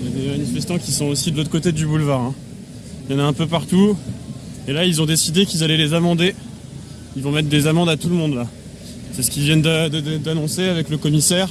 Il y a des manifestants qui sont aussi de l'autre côté du boulevard. Hein. Il y en a un peu partout. Et là, ils ont décidé qu'ils allaient les amender. Ils vont mettre des amendes à tout le monde là. C'est ce qu'ils viennent d'annoncer avec le commissaire.